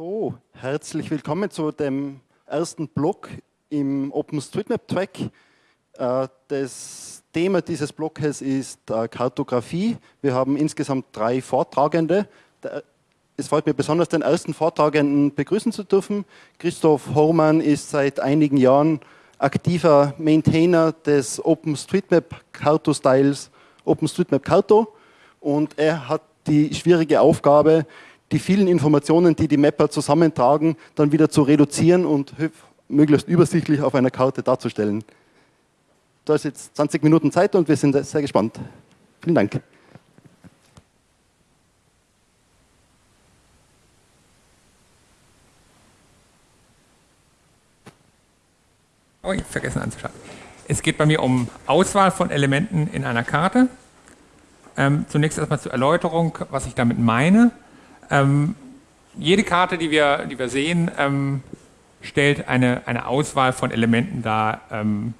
So, herzlich willkommen zu dem ersten Blog im OpenStreetMap-Track. Äh, das Thema dieses Blogs ist äh, Kartografie. Wir haben insgesamt drei Vortragende. Es freut mich besonders, den ersten Vortragenden begrüßen zu dürfen. Christoph Hormann ist seit einigen Jahren aktiver Maintainer des OpenStreetMap Carto-Styles OpenStreetMap Carto und er hat die schwierige Aufgabe, die vielen Informationen, die die Mapper zusammentragen, dann wieder zu reduzieren und möglichst übersichtlich auf einer Karte darzustellen. Da ist jetzt 20 Minuten Zeit und wir sind sehr gespannt. Vielen Dank. Oh, ich habe vergessen anzuschauen. Es geht bei mir um Auswahl von Elementen in einer Karte. Ähm, zunächst erstmal zur Erläuterung, was ich damit meine. Ähm, jede Karte, die wir, die wir sehen, ähm, stellt eine, eine Auswahl von Elementen dar, ähm,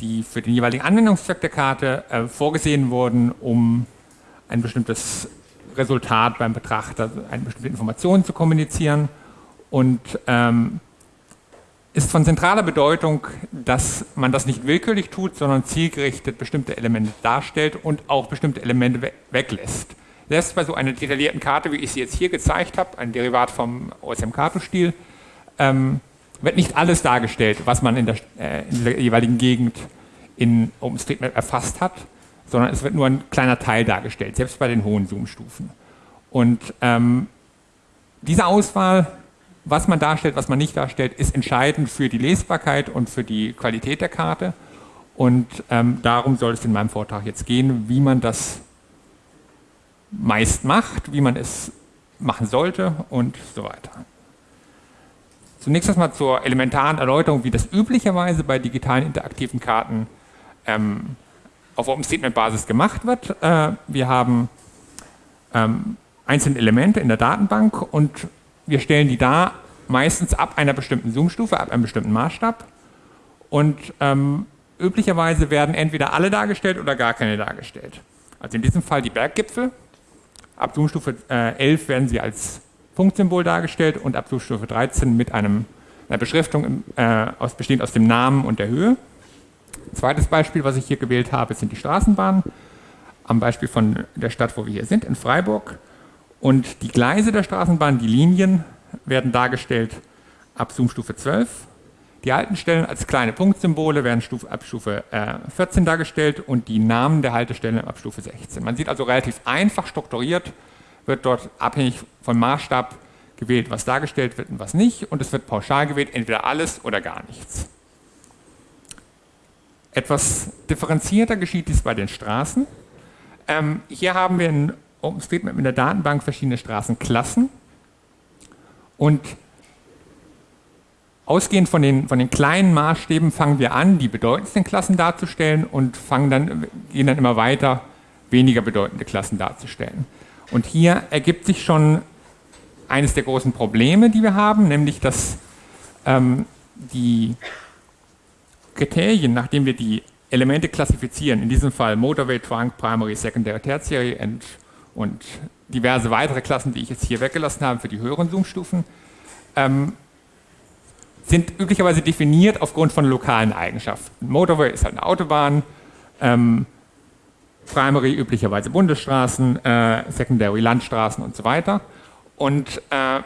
die für den jeweiligen Anwendungszweck der Karte äh, vorgesehen wurden, um ein bestimmtes Resultat beim Betrachter, eine bestimmte Information zu kommunizieren und ähm, ist von zentraler Bedeutung, dass man das nicht willkürlich tut, sondern zielgerichtet bestimmte Elemente darstellt und auch bestimmte Elemente we weglässt. Selbst bei so einer detaillierten Karte, wie ich sie jetzt hier gezeigt habe, ein Derivat vom OSM-Kartenstil, ähm, wird nicht alles dargestellt, was man in der, äh, in der, jeweiligen Gegend in OpenStreetMap erfasst hat, sondern es wird nur ein kleiner Teil dargestellt, selbst bei den hohen Zoom-Stufen. Und ähm, diese Auswahl, was man darstellt, was man nicht darstellt, ist entscheidend für die Lesbarkeit und für die Qualität der Karte. Und ähm, darum soll es in meinem Vortrag jetzt gehen, wie man das meist macht, wie man es machen sollte und so weiter. Zunächst erstmal zur elementaren Erläuterung, wie das üblicherweise bei digitalen interaktiven Karten ähm, auf OpenStreetMap-Basis gemacht wird. Äh, wir haben ähm, einzelne Elemente in der Datenbank und wir stellen die da meistens ab einer bestimmten Zoom-Stufe, ab einem bestimmten Maßstab. Und ähm, üblicherweise werden entweder alle dargestellt oder gar keine dargestellt. Also in diesem Fall die Berggipfel, Ab Zoomstufe äh, 11 werden sie als Punktsymbol dargestellt und ab Zoomstufe 13 mit einem, einer Beschriftung äh, aus, bestehend aus dem Namen und der Höhe. Zweites Beispiel, was ich hier gewählt habe, sind die Straßenbahnen. Am Beispiel von der Stadt, wo wir hier sind, in Freiburg. Und die Gleise der Straßenbahn, die Linien, werden dargestellt ab Zoomstufe 12 die alten Stellen als kleine Punktsymbole werden ab Stufe äh, 14 dargestellt und die Namen der Haltestellen ab Stufe 16. Man sieht also relativ einfach strukturiert, wird dort abhängig vom Maßstab gewählt, was dargestellt wird und was nicht und es wird pauschal gewählt, entweder alles oder gar nichts. Etwas differenzierter geschieht dies bei den Straßen. Ähm, hier haben wir in OpenStreetMap in der Datenbank verschiedene Straßenklassen und Ausgehend von den, von den kleinen Maßstäben fangen wir an, die bedeutendsten Klassen darzustellen und fangen dann, gehen dann immer weiter, weniger bedeutende Klassen darzustellen. Und hier ergibt sich schon eines der großen Probleme, die wir haben, nämlich dass ähm, die Kriterien, nachdem wir die Elemente klassifizieren, in diesem Fall Motorway, Trunk, Primary, Secondary, Tertiary and, und diverse weitere Klassen, die ich jetzt hier weggelassen habe für die höheren Zoom-Stufen, ähm, sind üblicherweise definiert aufgrund von lokalen Eigenschaften. Motorway ist halt eine Autobahn, ähm, Primary üblicherweise Bundesstraßen, äh, Secondary Landstraßen und so weiter. Und äh,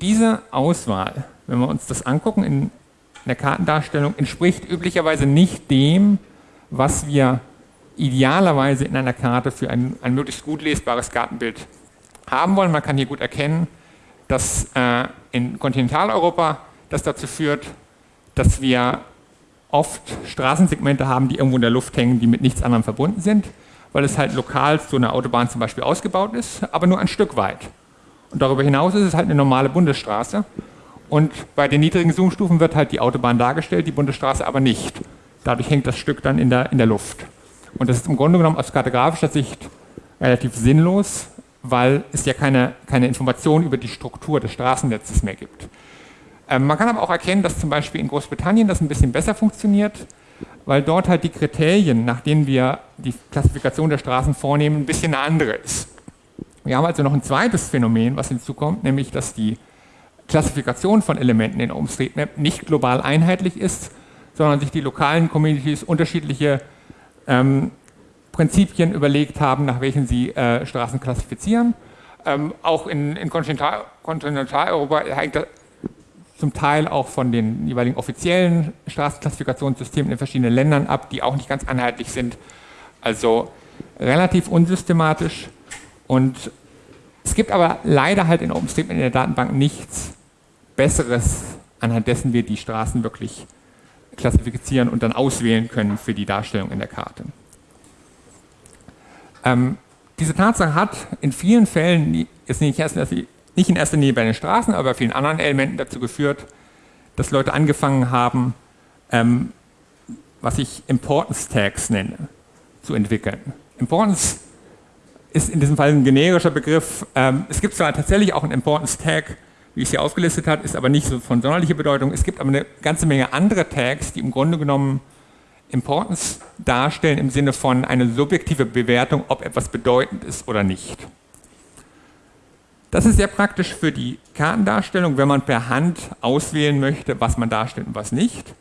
diese Auswahl, wenn wir uns das angucken in der Kartendarstellung, entspricht üblicherweise nicht dem, was wir idealerweise in einer Karte für ein, ein möglichst gut lesbares Kartenbild haben wollen. Man kann hier gut erkennen, dass äh, in Kontinentaleuropa das dazu führt, dass wir oft Straßensegmente haben, die irgendwo in der Luft hängen, die mit nichts anderem verbunden sind, weil es halt lokal so eine Autobahn zum Beispiel ausgebaut ist, aber nur ein Stück weit. Und darüber hinaus ist es halt eine normale Bundesstraße. Und bei den niedrigen Zoomstufen wird halt die Autobahn dargestellt, die Bundesstraße aber nicht. Dadurch hängt das Stück dann in der, in der Luft. Und das ist im Grunde genommen aus kartografischer Sicht relativ sinnlos, weil es ja keine, keine Information über die Struktur des Straßennetzes mehr gibt. Ähm, man kann aber auch erkennen, dass zum Beispiel in Großbritannien das ein bisschen besser funktioniert, weil dort halt die Kriterien, nach denen wir die Klassifikation der Straßen vornehmen, ein bisschen eine andere ist. Wir haben also noch ein zweites Phänomen, was hinzukommt, nämlich dass die Klassifikation von Elementen in OpenStreetMap nicht global einheitlich ist, sondern sich die lokalen Communities unterschiedliche ähm, Prinzipien überlegt haben, nach welchen sie äh, Straßen klassifizieren. Ähm, auch in, in Kontinentaleuropa hängt das zum Teil auch von den jeweiligen offiziellen Straßenklassifikationssystemen in verschiedenen Ländern ab, die auch nicht ganz einheitlich sind. Also relativ unsystematisch und es gibt aber leider halt in OpenStreetMap in der Datenbank nichts Besseres, anhand dessen wir die Straßen wirklich klassifizieren und dann auswählen können für die Darstellung in der Karte. Ähm, diese Tatsache hat in vielen Fällen, jetzt nicht, erst, nicht in erster Linie bei den Straßen, aber bei vielen anderen Elementen dazu geführt, dass Leute angefangen haben, ähm, was ich Importance Tags nenne, zu entwickeln. Importance ist in diesem Fall ein generischer Begriff. Ähm, es gibt zwar tatsächlich auch einen Importance Tag, wie ich es hier aufgelistet habe, ist aber nicht so von sonderlicher Bedeutung. Es gibt aber eine ganze Menge andere Tags, die im Grunde genommen Importance darstellen im Sinne von eine subjektive Bewertung, ob etwas bedeutend ist oder nicht. Das ist sehr praktisch für die Kartendarstellung, wenn man per Hand auswählen möchte, was man darstellt und was nicht.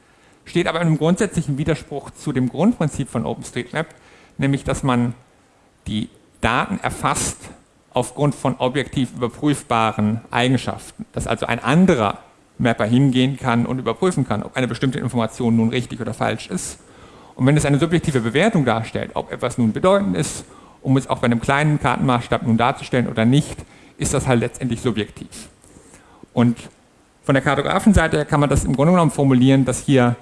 Steht aber in einem grundsätzlichen Widerspruch zu dem Grundprinzip von OpenStreetMap, nämlich dass man die Daten erfasst aufgrund von objektiv überprüfbaren Eigenschaften. Dass also ein anderer Mapper hingehen kann und überprüfen kann, ob eine bestimmte Information nun richtig oder falsch ist. Und wenn es eine subjektive Bewertung darstellt, ob etwas nun bedeutend ist, um es auch bei einem kleinen Kartenmaßstab nun darzustellen oder nicht, ist das halt letztendlich subjektiv. Und von der Kartografenseite her kann man das im Grunde genommen formulieren, dass hier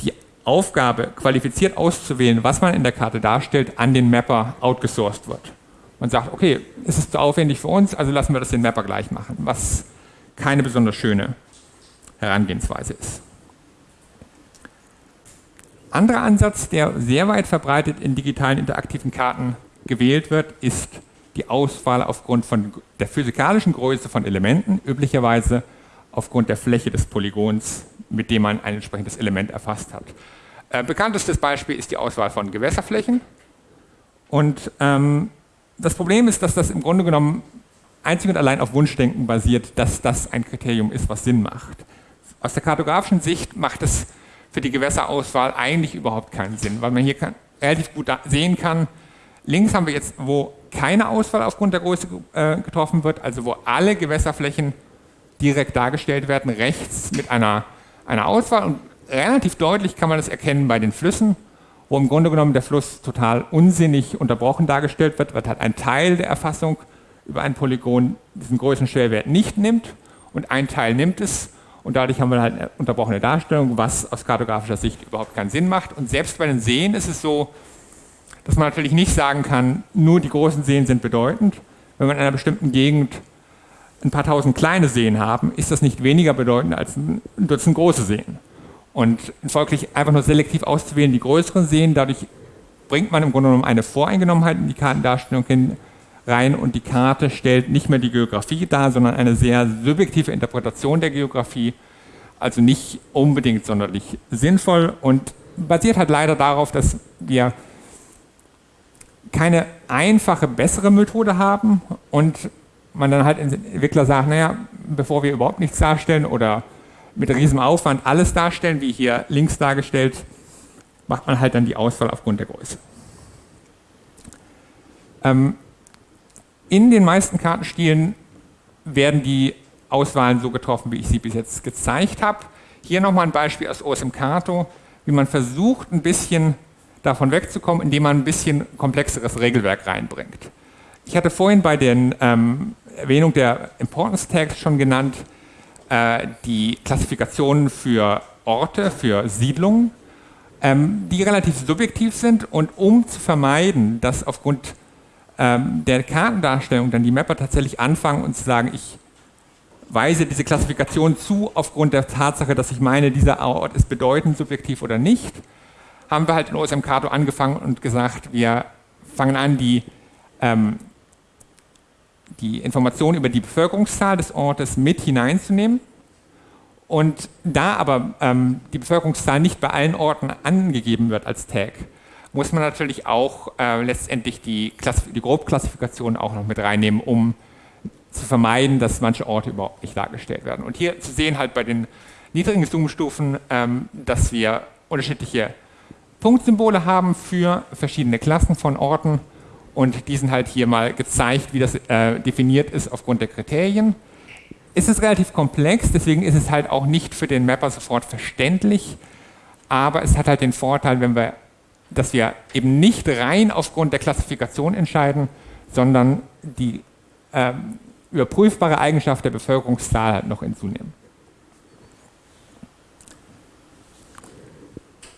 die Aufgabe, qualifiziert auszuwählen, was man in der Karte darstellt, an den Mapper outgesourced wird. Man sagt, okay, ist es zu aufwendig für uns, also lassen wir das den Mapper gleich machen, was keine besonders schöne Herangehensweise ist. Anderer Ansatz, der sehr weit verbreitet in digitalen interaktiven Karten gewählt wird, ist die Auswahl aufgrund von der physikalischen Größe von Elementen, üblicherweise aufgrund der Fläche des Polygons, mit dem man ein entsprechendes Element erfasst hat. Äh, bekanntestes Beispiel ist die Auswahl von Gewässerflächen. Und ähm, das Problem ist, dass das im Grunde genommen einzig und allein auf Wunschdenken basiert, dass das ein Kriterium ist, was Sinn macht. Aus der kartografischen Sicht macht es für die Gewässerauswahl eigentlich überhaupt keinen Sinn, weil man hier kann, relativ gut sehen kann, links haben wir jetzt, wo keine Auswahl aufgrund der Größe äh, getroffen wird, also wo alle Gewässerflächen direkt dargestellt werden, rechts mit einer, einer Auswahl und relativ deutlich kann man das erkennen bei den Flüssen, wo im Grunde genommen der Fluss total unsinnig unterbrochen dargestellt wird, wird halt ein Teil der Erfassung über ein Polygon diesen Größenschwellwert nicht nimmt und ein Teil nimmt es und dadurch haben wir halt eine unterbrochene Darstellung, was aus kartografischer Sicht überhaupt keinen Sinn macht. Und selbst bei den Seen ist es so, dass man natürlich nicht sagen kann, nur die großen Seen sind bedeutend. Wenn wir in einer bestimmten Gegend ein paar tausend kleine Seen haben, ist das nicht weniger bedeutend als ein Dutzend große Seen. Und folglich einfach nur selektiv auszuwählen die größeren Seen, dadurch bringt man im Grunde genommen eine Voreingenommenheit in die Kartendarstellung hin, rein und die Karte stellt nicht mehr die Geografie dar, sondern eine sehr subjektive Interpretation der Geografie, also nicht unbedingt sonderlich sinnvoll und basiert halt leider darauf, dass wir keine einfache, bessere Methode haben und man dann halt Entwickler sagt, naja, bevor wir überhaupt nichts darstellen oder mit riesem Aufwand alles darstellen, wie hier links dargestellt, macht man halt dann die Auswahl aufgrund der Größe. Ähm, in den meisten Kartenstilen werden die Auswahlen so getroffen, wie ich sie bis jetzt gezeigt habe. Hier nochmal ein Beispiel aus OSM Kato, wie man versucht, ein bisschen davon wegzukommen, indem man ein bisschen komplexeres Regelwerk reinbringt. Ich hatte vorhin bei der ähm, Erwähnung der Importance Tags schon genannt, äh, die Klassifikationen für Orte, für Siedlungen, ähm, die relativ subjektiv sind und um zu vermeiden, dass aufgrund ähm, der Kartendarstellung dann die Mapper tatsächlich anfangen und zu sagen, ich weise diese Klassifikation zu aufgrund der Tatsache, dass ich meine, dieser Ort ist bedeutend subjektiv oder nicht, haben wir halt in OSM Kato angefangen und gesagt, wir fangen an, die, ähm, die Informationen über die Bevölkerungszahl des Ortes mit hineinzunehmen. Und da aber ähm, die Bevölkerungszahl nicht bei allen Orten angegeben wird als Tag, muss man natürlich auch äh, letztendlich die, die Grobklassifikation auch noch mit reinnehmen, um zu vermeiden, dass manche Orte überhaupt nicht dargestellt werden. Und hier zu sehen halt bei den niedrigen Zoomstufen, ähm, dass wir unterschiedliche Punktsymbole haben für verschiedene Klassen von Orten und die sind halt hier mal gezeigt, wie das äh, definiert ist aufgrund der Kriterien. Es ist relativ komplex, deswegen ist es halt auch nicht für den Mapper sofort verständlich, aber es hat halt den Vorteil, wenn wir, dass wir eben nicht rein aufgrund der Klassifikation entscheiden, sondern die ähm, überprüfbare Eigenschaft der Bevölkerungszahl halt noch hinzunehmen.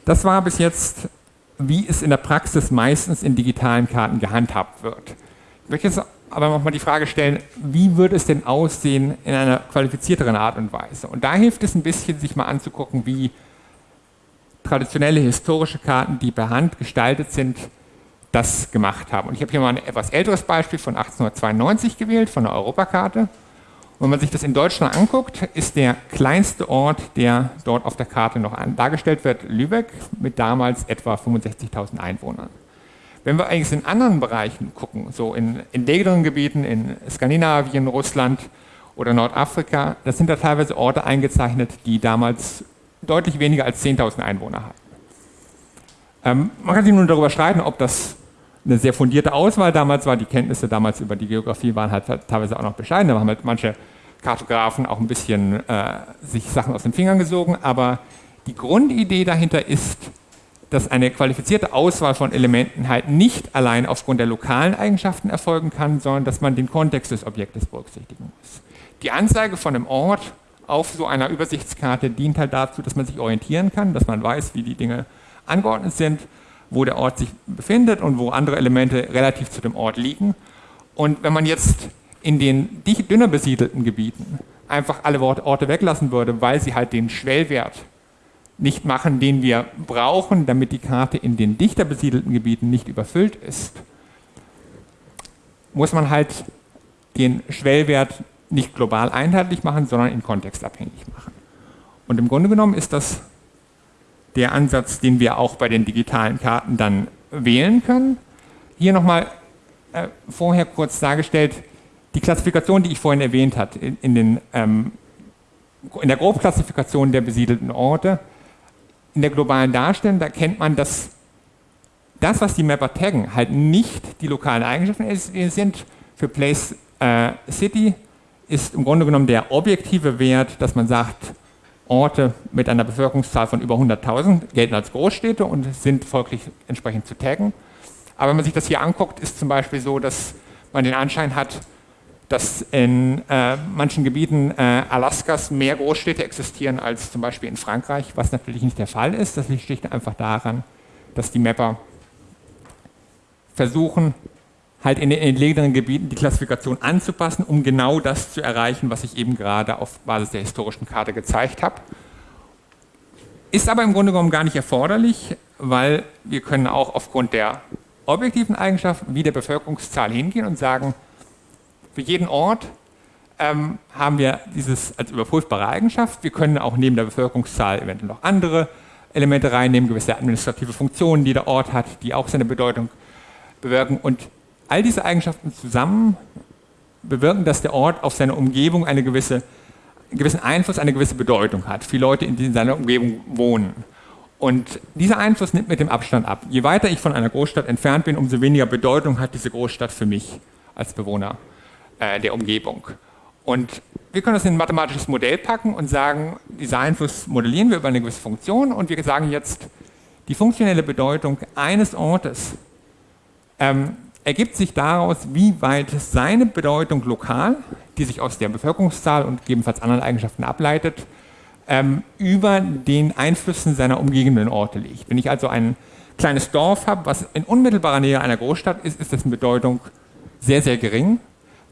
Das war bis jetzt, wie es in der Praxis meistens in digitalen Karten gehandhabt wird. Ich möchte jetzt aber nochmal die Frage stellen, wie würde es denn aussehen in einer qualifizierteren Art und Weise? Und da hilft es ein bisschen, sich mal anzugucken, wie traditionelle historische Karten, die per Hand gestaltet sind, das gemacht haben. Und ich habe hier mal ein etwas älteres Beispiel von 1892 gewählt, von der Europakarte. Wenn man sich das in Deutschland anguckt, ist der kleinste Ort, der dort auf der Karte noch dargestellt wird, Lübeck mit damals etwa 65.000 Einwohnern. Wenn wir eigentlich in anderen Bereichen gucken, so in entlegeneren Gebieten, in Skandinavien, Russland oder Nordafrika, da sind da teilweise Orte eingezeichnet, die damals deutlich weniger als 10.000 Einwohner hatten. Ähm, man kann sich nun darüber streiten, ob das eine sehr fundierte Auswahl damals war. Die Kenntnisse damals über die Geografie waren halt teilweise auch noch bescheiden. Da haben halt manche Kartografen auch ein bisschen äh, sich Sachen aus den Fingern gesogen. Aber die Grundidee dahinter ist, dass eine qualifizierte Auswahl von Elementen halt nicht allein aufgrund der lokalen Eigenschaften erfolgen kann, sondern dass man den Kontext des Objektes berücksichtigen muss. Die Anzeige von einem Ort auf so einer Übersichtskarte dient halt dazu, dass man sich orientieren kann, dass man weiß, wie die Dinge angeordnet sind wo der Ort sich befindet und wo andere Elemente relativ zu dem Ort liegen. Und wenn man jetzt in den dünner besiedelten Gebieten einfach alle Orte weglassen würde, weil sie halt den Schwellwert nicht machen, den wir brauchen, damit die Karte in den dichter besiedelten Gebieten nicht überfüllt ist, muss man halt den Schwellwert nicht global einheitlich machen, sondern in kontextabhängig machen. Und im Grunde genommen ist das der Ansatz, den wir auch bei den digitalen Karten dann wählen können. Hier nochmal äh, vorher kurz dargestellt, die Klassifikation, die ich vorhin erwähnt habe, in, den, ähm, in der Grobklassifikation der besiedelten Orte, in der globalen Darstellung, da kennt man, dass das, was die Mapper taggen, halt nicht die lokalen Eigenschaften sind. Für Place äh, City ist im Grunde genommen der objektive Wert, dass man sagt, Orte mit einer Bevölkerungszahl von über 100.000 gelten als Großstädte und sind folglich entsprechend zu taggen. Aber wenn man sich das hier anguckt, ist zum Beispiel so, dass man den Anschein hat, dass in äh, manchen Gebieten äh, Alaskas mehr Großstädte existieren als zum Beispiel in Frankreich, was natürlich nicht der Fall ist. Das liegt schlicht einfach daran, dass die Mapper versuchen, halt in den entlegenen Gebieten die Klassifikation anzupassen, um genau das zu erreichen, was ich eben gerade auf Basis der historischen Karte gezeigt habe. Ist aber im Grunde genommen gar nicht erforderlich, weil wir können auch aufgrund der objektiven Eigenschaften wie der Bevölkerungszahl hingehen und sagen, für jeden Ort ähm, haben wir dieses als überprüfbare Eigenschaft. Wir können auch neben der Bevölkerungszahl eventuell noch andere Elemente reinnehmen, gewisse administrative Funktionen, die der Ort hat, die auch seine Bedeutung bewirken. Und All diese Eigenschaften zusammen bewirken, dass der Ort auf seine Umgebung eine gewisse, einen gewissen Einfluss, eine gewisse Bedeutung hat. Viele Leute in seiner Umgebung wohnen. Und dieser Einfluss nimmt mit dem Abstand ab. Je weiter ich von einer Großstadt entfernt bin, umso weniger Bedeutung hat diese Großstadt für mich als Bewohner äh, der Umgebung. Und wir können das in ein mathematisches Modell packen und sagen, dieser Einfluss modellieren wir über eine gewisse Funktion und wir sagen jetzt, die funktionelle Bedeutung eines Ortes ähm, ergibt sich daraus, wie weit seine Bedeutung lokal, die sich aus der Bevölkerungszahl und gegebenenfalls anderen Eigenschaften ableitet, ähm, über den Einflüssen seiner umgebenden Orte liegt. Wenn ich also ein kleines Dorf habe, was in unmittelbarer Nähe einer Großstadt ist, ist dessen Bedeutung sehr, sehr gering,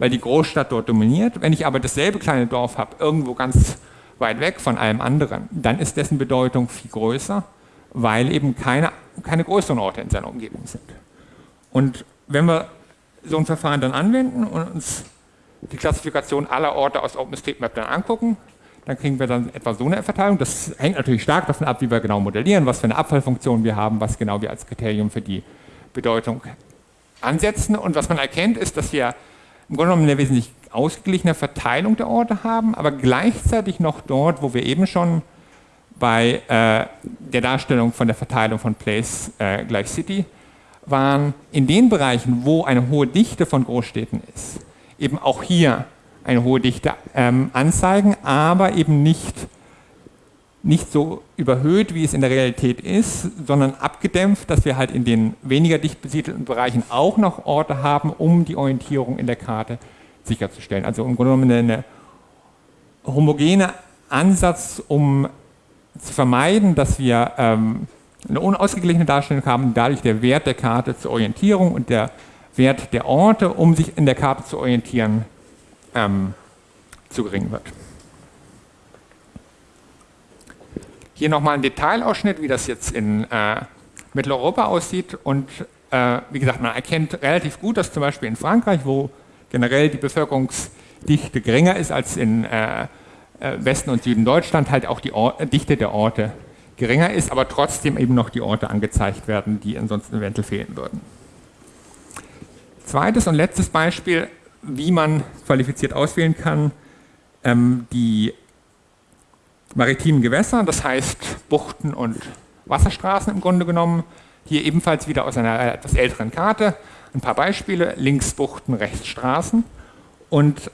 weil die Großstadt dort dominiert. Wenn ich aber dasselbe kleine Dorf habe, irgendwo ganz weit weg von allem anderen, dann ist dessen Bedeutung viel größer, weil eben keine, keine größeren Orte in seiner Umgebung sind. Und wenn wir so ein Verfahren dann anwenden und uns die Klassifikation aller Orte aus OpenStreetMap dann angucken, dann kriegen wir dann etwa so eine Verteilung. Das hängt natürlich stark davon ab, wie wir genau modellieren, was für eine Abfallfunktion wir haben, was genau wir als Kriterium für die Bedeutung ansetzen. Und was man erkennt, ist, dass wir im Grunde genommen eine wesentlich ausgeglichene Verteilung der Orte haben, aber gleichzeitig noch dort, wo wir eben schon bei äh, der Darstellung von der Verteilung von Place äh, gleich City waren, in den Bereichen, wo eine hohe Dichte von Großstädten ist, eben auch hier eine hohe Dichte ähm, anzeigen, aber eben nicht, nicht so überhöht, wie es in der Realität ist, sondern abgedämpft, dass wir halt in den weniger dicht besiedelten Bereichen auch noch Orte haben, um die Orientierung in der Karte sicherzustellen. Also im Grunde genommen eine homogene Ansatz, um zu vermeiden, dass wir ähm, eine unausgeglichene Darstellung haben, dadurch der Wert der Karte zur Orientierung und der Wert der Orte, um sich in der Karte zu orientieren, ähm, zu gering wird. Hier nochmal ein Detailausschnitt, wie das jetzt in äh, Mitteleuropa aussieht. Und äh, wie gesagt, man erkennt relativ gut, dass zum Beispiel in Frankreich, wo generell die Bevölkerungsdichte geringer ist als in äh, äh, Westen und Süden Deutschland halt auch die Or Dichte der Orte geringer ist, aber trotzdem eben noch die Orte angezeigt werden, die ansonsten eventuell fehlen würden. Zweites und letztes Beispiel, wie man qualifiziert auswählen kann, ähm, die maritimen Gewässer, das heißt Buchten und Wasserstraßen im Grunde genommen. Hier ebenfalls wieder aus einer etwas älteren Karte ein paar Beispiele, links Buchten, rechts Straßen. Und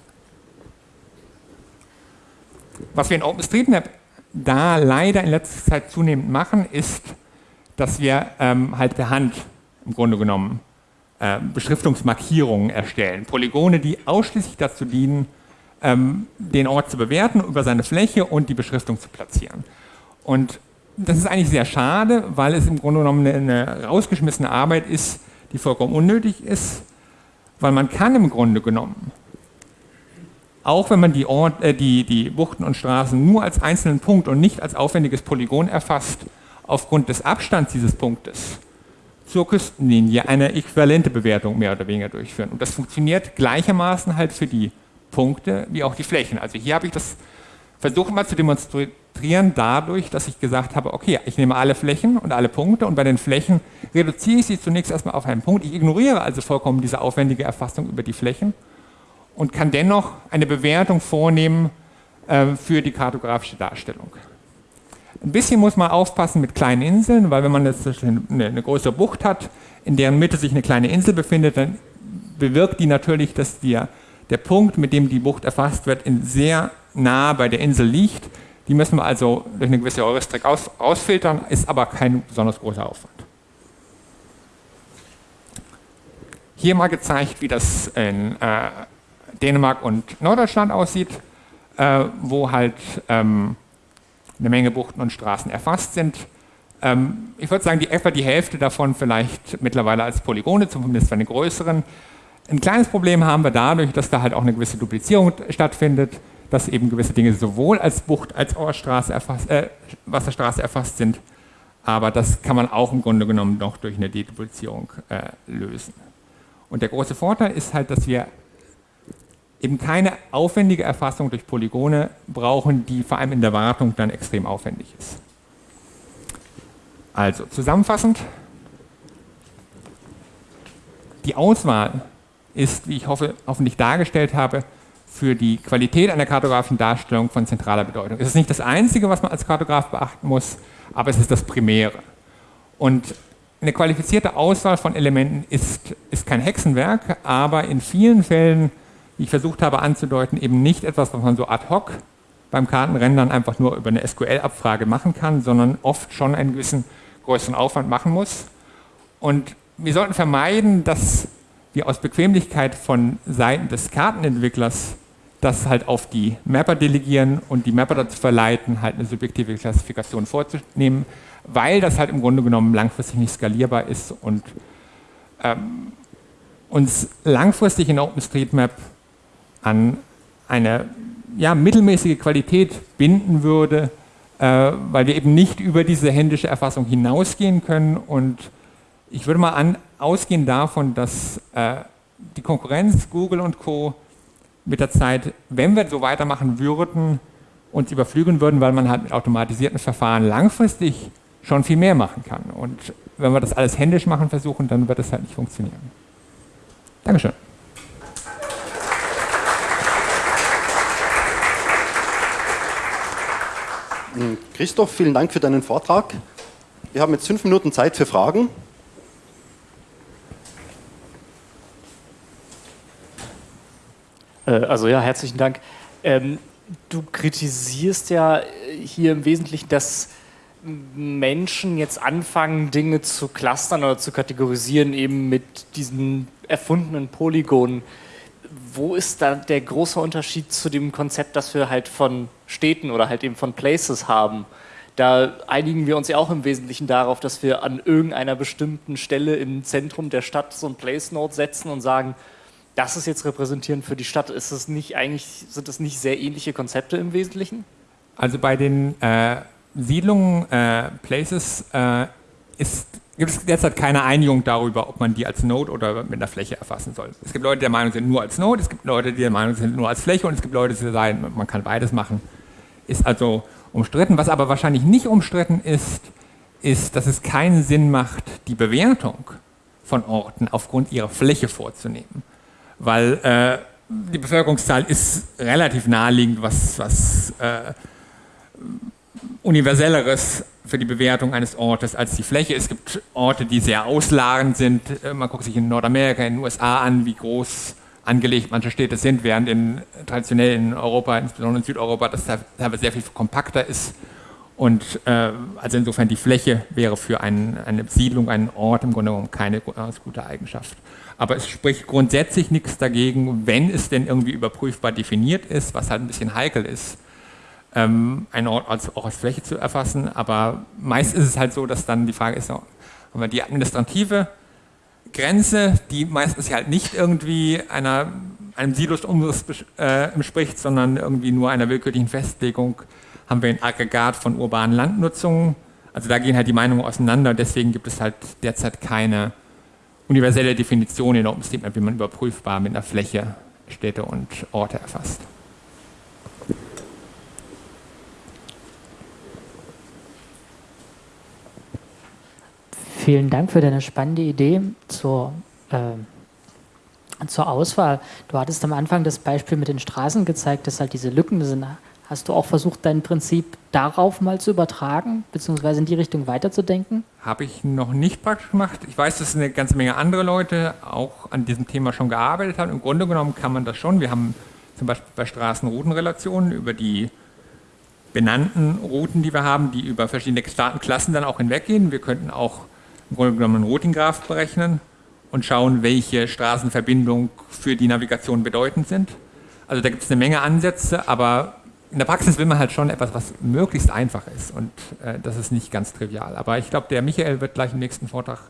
was wir in OpenStreetMap da leider in letzter Zeit zunehmend machen, ist, dass wir ähm, halt per Hand im Grunde genommen äh, Beschriftungsmarkierungen erstellen. Polygone, die ausschließlich dazu dienen, ähm, den Ort zu bewerten über seine Fläche und die Beschriftung zu platzieren. Und das ist eigentlich sehr schade, weil es im Grunde genommen eine, rausgeschmissene Arbeit ist, die vollkommen unnötig ist, weil man kann im Grunde genommen auch wenn man die, Ort, äh, die, die Buchten und Straßen nur als einzelnen Punkt und nicht als aufwendiges Polygon erfasst, aufgrund des Abstands dieses Punktes zur Küstenlinie eine äquivalente Bewertung mehr oder weniger durchführen. Und das funktioniert gleichermaßen halt für die Punkte wie auch die Flächen. Also hier habe ich das versucht mal zu demonstrieren dadurch, dass ich gesagt habe, okay, ich nehme alle Flächen und alle Punkte und bei den Flächen reduziere ich sie zunächst erstmal auf einen Punkt. Ich ignoriere also vollkommen diese aufwendige Erfassung über die Flächen und kann dennoch eine Bewertung vornehmen äh, für die kartografische Darstellung. Ein bisschen muss man aufpassen mit kleinen Inseln, weil wenn man jetzt eine, eine größere Bucht hat, in deren Mitte sich eine kleine Insel befindet, dann bewirkt die natürlich, dass der, der Punkt, mit dem die Bucht erfasst wird, sehr nah bei der Insel liegt. Die müssen wir also durch eine gewisse Heuristik aus, ausfiltern, ist aber kein besonders großer Aufwand. Hier mal gezeigt, wie das in äh, Dänemark und Norddeutschland aussieht, äh, wo halt ähm, eine Menge Buchten und Straßen erfasst sind. Ähm, ich würde sagen, die, etwa die Hälfte davon vielleicht mittlerweile als Polygone, zumindest bei den größeren. Ein kleines Problem haben wir dadurch, dass da halt auch eine gewisse Duplizierung stattfindet, dass eben gewisse Dinge sowohl als Bucht als auch als erfasst, äh, Wasserstraße erfasst sind. Aber das kann man auch im Grunde genommen noch durch eine Deduplizierung äh, lösen. Und der große Vorteil ist halt, dass wir eben keine aufwendige Erfassung durch Polygone brauchen, die vor allem in der Wartung dann extrem aufwendig ist. Also zusammenfassend, die Auswahl ist, wie ich hoffe, hoffentlich dargestellt habe, für die Qualität einer kartografischen Darstellung von zentraler Bedeutung. Es ist nicht das Einzige, was man als Kartograf beachten muss, aber es ist das Primäre. Und eine qualifizierte Auswahl von Elementen ist, ist kein Hexenwerk, aber in vielen Fällen wie ich versucht habe anzudeuten, eben nicht etwas, was man so ad hoc beim Kartenrendern einfach nur über eine SQL-Abfrage machen kann, sondern oft schon einen gewissen größeren Aufwand machen muss. Und wir sollten vermeiden, dass wir aus Bequemlichkeit von Seiten des Kartenentwicklers das halt auf die Mapper delegieren und die Mapper dazu verleiten, halt eine subjektive Klassifikation vorzunehmen, weil das halt im Grunde genommen langfristig nicht skalierbar ist und ähm, uns langfristig in OpenStreetMap an eine ja, mittelmäßige Qualität binden würde, äh, weil wir eben nicht über diese händische Erfassung hinausgehen können. Und ich würde mal an, ausgehend davon, dass äh, die Konkurrenz, Google und Co. mit der Zeit, wenn wir so weitermachen würden, uns überflügen würden, weil man halt mit automatisierten Verfahren langfristig schon viel mehr machen kann. Und wenn wir das alles händisch machen versuchen, dann wird das halt nicht funktionieren. Dankeschön. Hm, Christoph, vielen Dank für deinen Vortrag. Wir haben jetzt fünf Minuten Zeit für Fragen. Also ja, herzlichen Dank. Ähm, du kritisierst ja hier im Wesentlichen, dass Menschen jetzt anfangen, Dinge zu clustern oder zu kategorisieren, eben mit diesen erfundenen Polygonen. Wo ist da der große Unterschied zu dem Konzept, das wir halt von Städten oder halt eben von Places haben? Da einigen wir uns ja auch im Wesentlichen darauf, dass wir an irgendeiner bestimmten Stelle im Zentrum der Stadt so ein Place-Node setzen und sagen, das ist jetzt repräsentierend für die Stadt. Ist es nicht eigentlich, sind das nicht sehr ähnliche Konzepte im Wesentlichen? Also bei den äh, Siedlungen, äh, Places, äh, ist, gibt es derzeit keine Einigung darüber, ob man die als Node oder mit einer Fläche erfassen soll. Es gibt Leute, die der Meinung sind, nur als Node, es gibt Leute, die der Meinung sind, nur als Fläche und es gibt Leute, die sagen, man kann beides machen. Ist also umstritten. Was aber wahrscheinlich nicht umstritten ist, ist, dass es keinen Sinn macht, die Bewertung von Orten aufgrund ihrer Fläche vorzunehmen. Weil äh, die Bevölkerungszahl ist relativ naheliegend, was, was äh, universelleres für die Bewertung eines Ortes als die Fläche. Es gibt Orte, die sehr ausladend sind. Äh, man guckt sich in Nordamerika, in den USA an, wie groß angelegt manche Städte sind, während in, traditionell in Europa, insbesondere in Südeuropa, das teilweise sehr viel kompakter ist. Und äh, also insofern die Fläche wäre für ein, eine Siedlung, einen Ort im Grunde genommen keine gute Eigenschaft. Aber es spricht grundsätzlich nichts dagegen, wenn es denn irgendwie überprüfbar definiert ist, was halt ein bisschen heikel ist, ähm, einen Ort als, auch als Fläche zu erfassen. Aber meist ist es halt so, dass dann die Frage ist, haben wir die administrative Grenze, die meistens halt nicht irgendwie einer, einem Silos-Umriss äh, entspricht, sondern irgendwie nur einer willkürlichen Festlegung, haben wir ein Aggregat von urbanen Landnutzungen. Also da gehen halt die Meinungen auseinander, deswegen gibt es halt derzeit keine universelle Definition in OpenStreetMap, wie man überprüfbar mit einer Fläche Städte und Orte erfasst. Vielen Dank für deine spannende Idee zur, äh, zur Auswahl. Du hattest am Anfang das Beispiel mit den Straßen gezeigt, dass halt diese Lücken sind. Hast du auch versucht, dein Prinzip darauf mal zu übertragen, beziehungsweise in die Richtung weiterzudenken? Habe ich noch nicht praktisch gemacht. Ich weiß, dass eine ganze Menge andere Leute auch an diesem Thema schon gearbeitet haben. Im Grunde genommen kann man das schon. Wir haben zum Beispiel bei Straßenroutenrelationen über die benannten Routen, die wir haben, die über verschiedene Staatenklassen dann auch hinweggehen. Wir könnten auch im Grunde genommen einen Routing-Graph berechnen und schauen, welche Straßenverbindungen für die Navigation bedeutend sind. Also da gibt es eine Menge Ansätze, aber in der Praxis will man halt schon etwas, was möglichst einfach ist und äh, das ist nicht ganz trivial. Aber ich glaube, der Michael wird gleich im nächsten Vortrag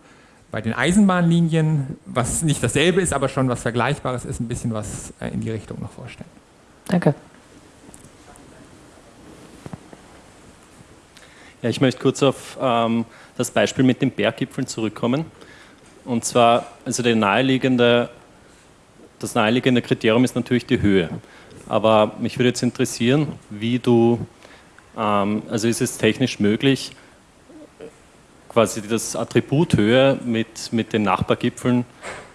bei den Eisenbahnlinien, was nicht dasselbe ist, aber schon was Vergleichbares ist, ein bisschen was äh, in die Richtung noch vorstellen. Danke. Ja, ich möchte kurz auf ähm, das Beispiel mit den Berggipfeln zurückkommen. Und zwar, also der naheliegende, das naheliegende Kriterium ist natürlich die Höhe. Aber mich würde jetzt interessieren, wie du, ähm, also ist es technisch möglich, quasi das Attribut Höhe mit, mit den Nachbargipfeln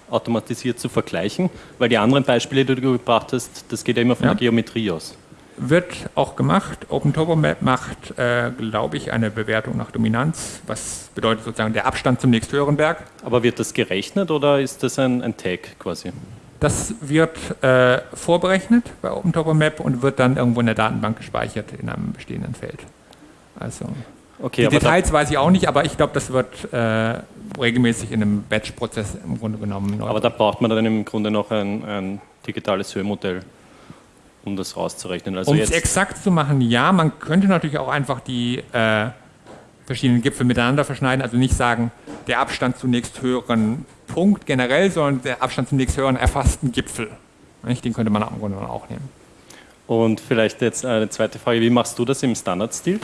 automatisiert zu vergleichen? Weil die anderen Beispiele, die du gebracht hast, das geht ja immer von ja. der Geometrie aus wird auch gemacht. OpenTopoMap macht, äh, glaube ich, eine Bewertung nach Dominanz, was bedeutet sozusagen der Abstand zum nächsthöheren Berg. Aber wird das gerechnet oder ist das ein, ein Tag quasi? Das wird äh, vorberechnet bei OpenTopoMap und wird dann irgendwo in der Datenbank gespeichert in einem bestehenden Feld. Also okay, die Details weiß ich auch nicht, aber ich glaube, das wird äh, regelmäßig in einem Batch-Prozess im Grunde genommen. Aber da braucht man dann im Grunde noch ein, ein digitales Höhenmodell um das rauszurechnen. Also um es exakt zu machen, ja, man könnte natürlich auch einfach die äh, verschiedenen Gipfel miteinander verschneiden, also nicht sagen, der Abstand zunächst höheren Punkt generell, sondern der Abstand zunächst höheren erfassten Gipfel. Den könnte man im Grunde auch nehmen. Und vielleicht jetzt eine zweite Frage, wie machst du das im Standardstil?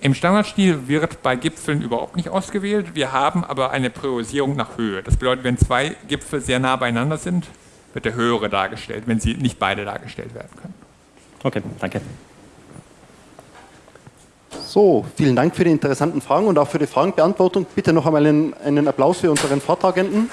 Im Standardstil wird bei Gipfeln überhaupt nicht ausgewählt. Wir haben aber eine Priorisierung nach Höhe. Das bedeutet, wenn zwei Gipfel sehr nah beieinander sind, wird der höhere dargestellt, wenn sie nicht beide dargestellt werden können. Okay, danke. So, vielen Dank für die interessanten Fragen und auch für die Fragenbeantwortung. Bitte noch einmal einen, einen Applaus für unseren Vortragenden.